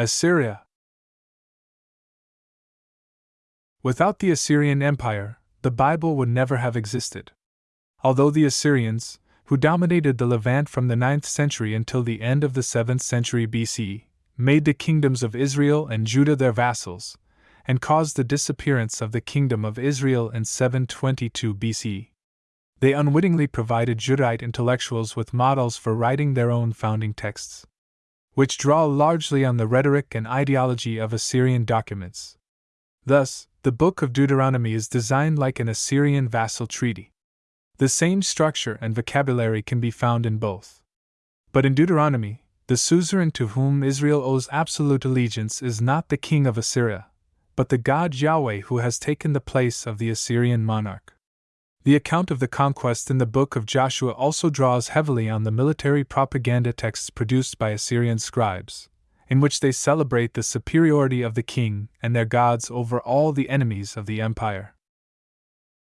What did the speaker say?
Assyria. Without the Assyrian Empire, the Bible would never have existed. Although the Assyrians, who dominated the Levant from the 9th century until the end of the 7th century BC, made the kingdoms of Israel and Judah their vassals, and caused the disappearance of the kingdom of Israel in 722 BC. They unwittingly provided Judahite intellectuals with models for writing their own founding texts, which draw largely on the rhetoric and ideology of Assyrian documents. Thus, the Book of Deuteronomy is designed like an Assyrian vassal treaty. The same structure and vocabulary can be found in both. But in Deuteronomy, the suzerain to whom Israel owes absolute allegiance is not the king of Assyria, but the God Yahweh who has taken the place of the Assyrian monarch. The account of the conquest in the book of Joshua also draws heavily on the military propaganda texts produced by Assyrian scribes, in which they celebrate the superiority of the king and their gods over all the enemies of the empire.